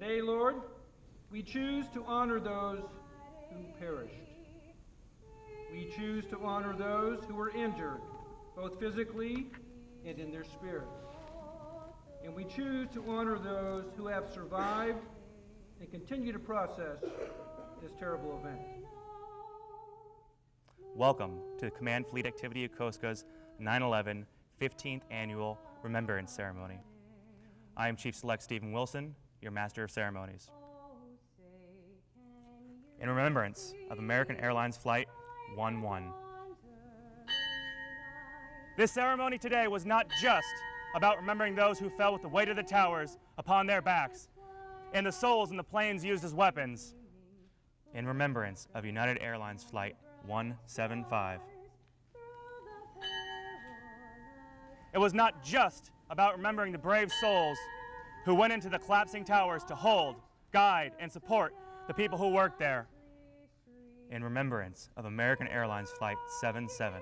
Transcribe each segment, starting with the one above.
Today, Lord, we choose to honor those who perished. We choose to honor those who were injured, both physically and in their spirit. And we choose to honor those who have survived and continue to process this terrible event. Welcome to the Command Fleet Activity Yokosuka's 9-11 15th Annual Remembrance Ceremony. I am Chief Select Stephen Wilson, your Master of Ceremonies. In remembrance of American Airlines Flight 11. This ceremony today was not just about remembering those who fell with the weight of the towers upon their backs and the souls in the planes used as weapons. In remembrance of United Airlines Flight 175. It was not just about remembering the brave souls who went into the collapsing towers to hold, guide, and support the people who worked there. In remembrance of American Airlines Flight 77.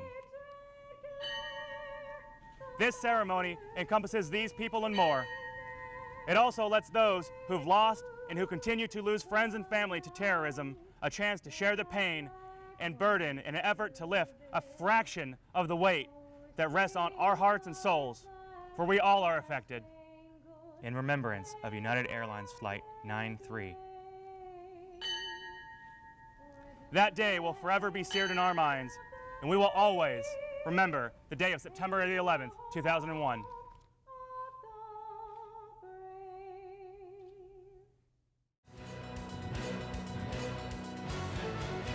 This ceremony encompasses these people and more. It also lets those who've lost and who continue to lose friends and family to terrorism a chance to share the pain and burden in an effort to lift a fraction of the weight that rests on our hearts and souls, for we all are affected. In remembrance of United Airlines Flight 93. That day will forever be seared in our minds, and we will always remember the day of September the 11th, 2001.